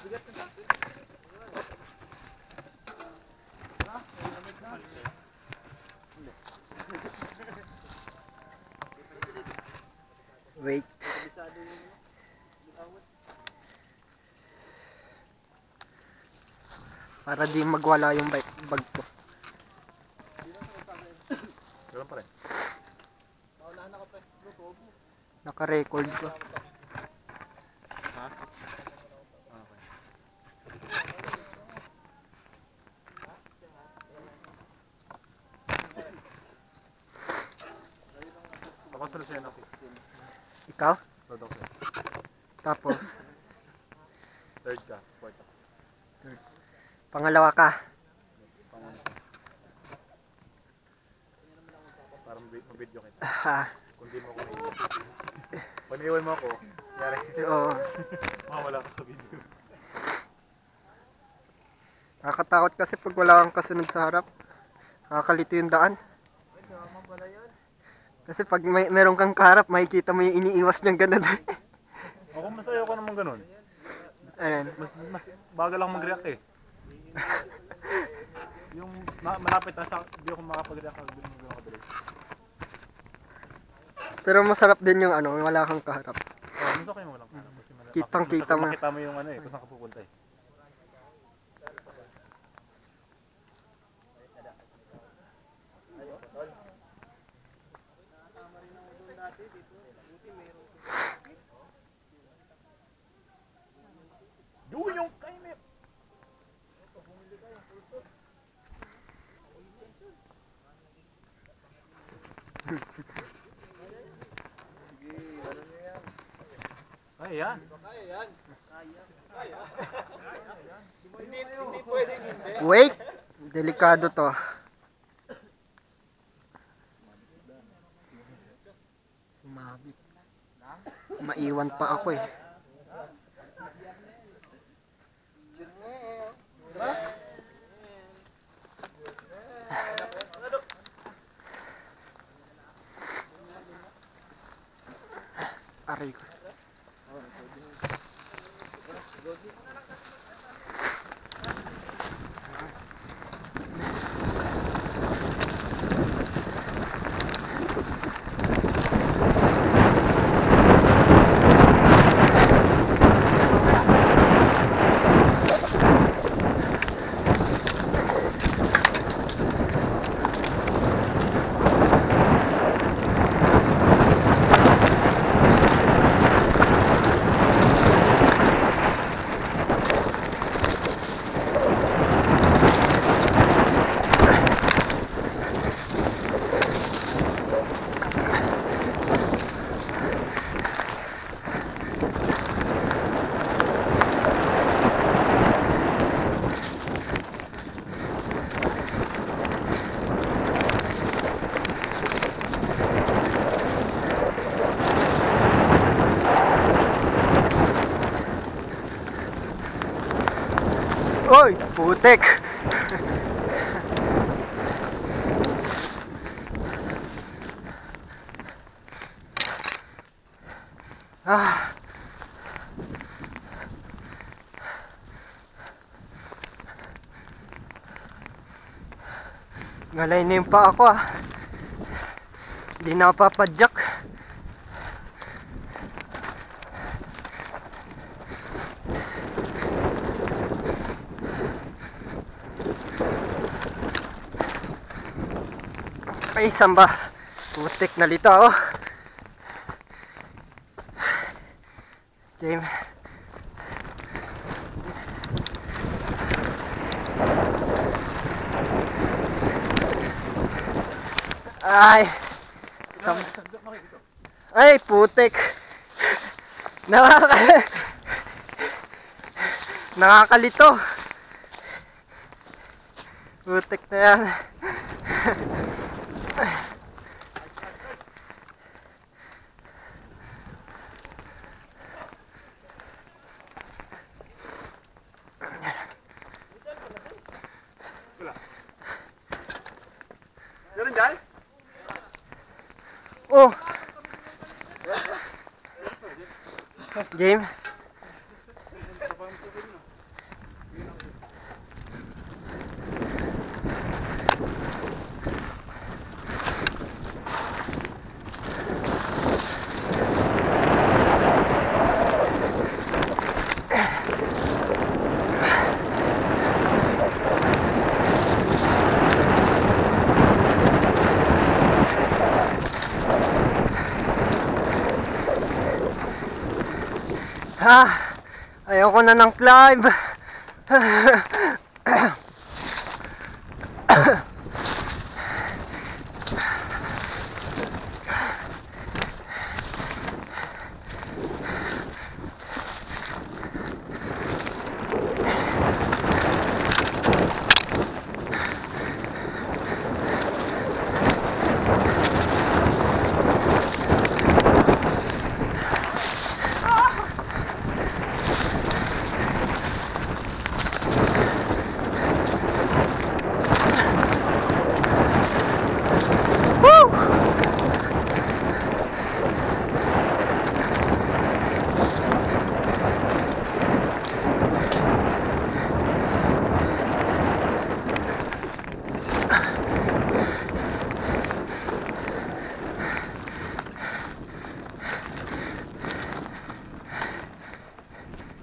Wait. Para di magwala yung bike, bag ko. Ganun pa rin. Naka-record ko. Ha? Okay. Ako sa Lucena ko. Ikaw? Todo ko. Tapos, Third ka. Fourth ka. pangalawa ka. Pangulo. Para mabi- mabidyo kita. Kung di mo ako naiwan. Pag naiwan mo ako, yari. oo. Mawala ka sa video. Nakakatakot kasi pag wala kang kasunod sa harap. Nakakalito yung daan. Kasi pag may, meron kang kaharap, makikita mo yung iniiwas niyang ganun. Ako masaya ko naman ganun. Ayan. Mas, mas bagal lang mag-react eh. yung ma- malapit na sa, hindi ako makapag-react ako. Pero masarap din yung ano, wala kang kaharap. Oh, mas okay mo lang. Kasi malapit- Kitang-kita mo. Makita mo yung ano eh, kung saan ka pupunta eh. Yun Ay, yan. Wait! Delikado to. Sumabit. Maiwan pa ako eh. Oy! Putek! ah! Ngalay na yung pa ako ah. Hindi na Ay, samba. Putik na lito ako. Game. Ay. Sam- Ay, putik. Nakaka... Nakakalito. Putik na yan. Game. ah ayoko na ng climb ah.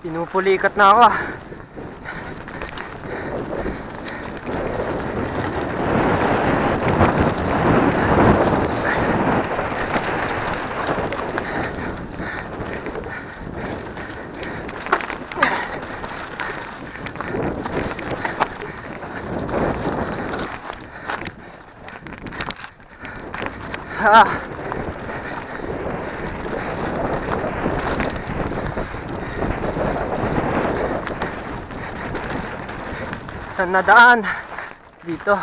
Pinupulikat na ako ah. Saan na? Dito.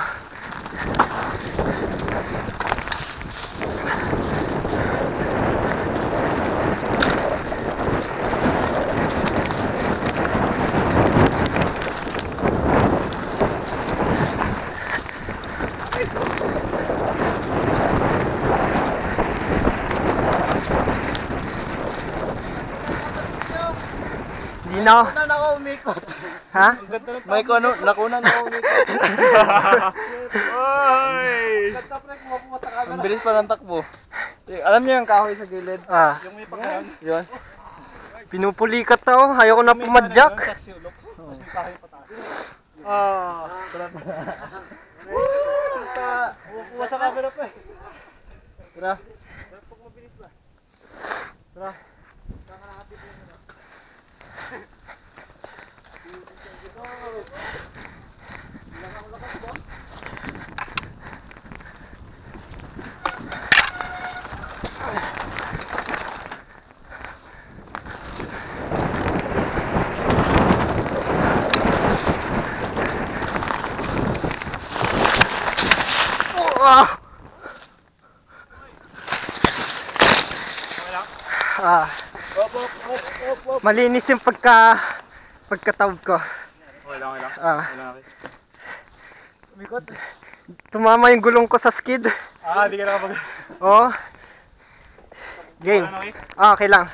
Hindi ako. Na ako umikot. Ha? May ko ano, nakuna na ako umikot. Oy! Ang bilis pa ng takbo. Eh, Alam niyo yung kahoy sa gilid? Ah, Yung may pagkain. Yun. pinupulikat na ako. Ayoko na pumadyak. Ah. Kuha sa camera pa eh. Tara. Tara. Ah! Ah, Op, op, op, op, op. malinis yung pagka pagkatawid ko. Okay lang, okay lang. Ah, Okay lang, okay. Umikot. tumama yung gulong ko sa skid. Ah, di ka nakapag... Oh. Game. Ah, okay lang.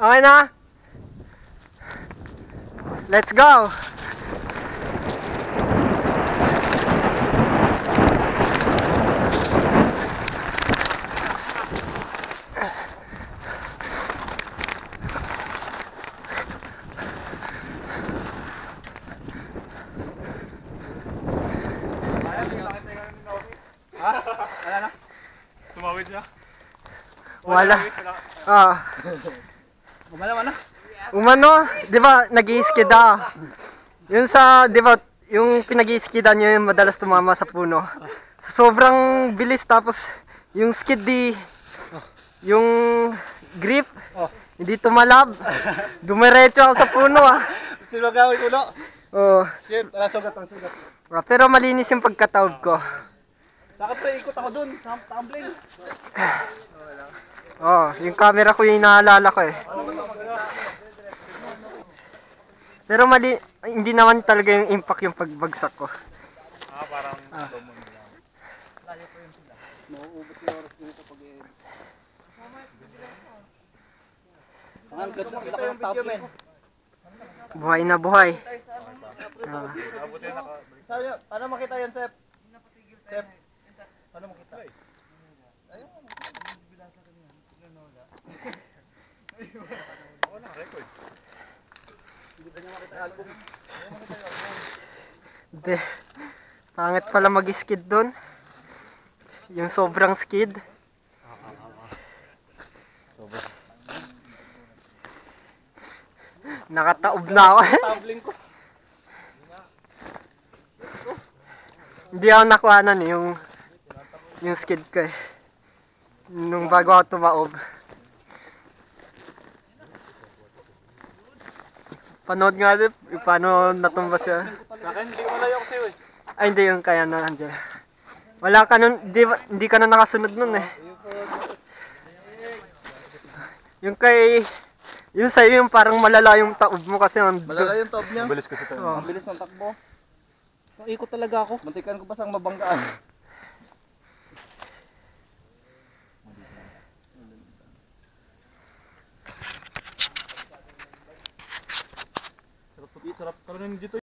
Okay na? Let's go! Tumawid siya. Wala. Wala. Ah. Gumalaw na. Umano, 'di ba, nag-iiskida. Yung sa, 'di ba, yung pinag-iiskidan niyo yung madalas tumama sa puno. Sobrang bilis tapos yung skid di yung grip hindi tumalab. Dumiretso ako sa puno ah. Sino gawin ulo? Oh, Shit, wala sugat ang sugat. ah, pero malinis yung pagkatawid ko. Saka pre, ikot ako dun. Sa tumbling. Oh, yung camera ko yung naalala ko eh. Pero mali, hindi naman talaga yung impact yung pagbagsak ko. Ah, parang Ang ganda ng laki ng tumbling. Buhay na buhay. Ah, yun? Paano makita yun, Sep? Sep? Paano makita? Hindi. Pangit pala mag-skid doon. Yung sobrang skid. Nakataob na ako. Tumbling ko. Hindi ako nakuhanan eh, yung yung skid ko eh. Nung bago ako tumaob. Panood nga din, paano natumba siya. Akin, hindi ko malayo sa'yo eh. Ay, hindi yung kaya na nandiyan. Wala ka nun, di, ba- hindi ka na nakasunod nun eh. Yung kay, yung sa'yo yung parang malala yung taob mo kasi Malala yung top niya. Bilis kasi ito. Oh. Ang bilis ng takbo. Ikot talaga ako. Muntikan ko pa sang mabanggaan. serap kalau yang gitu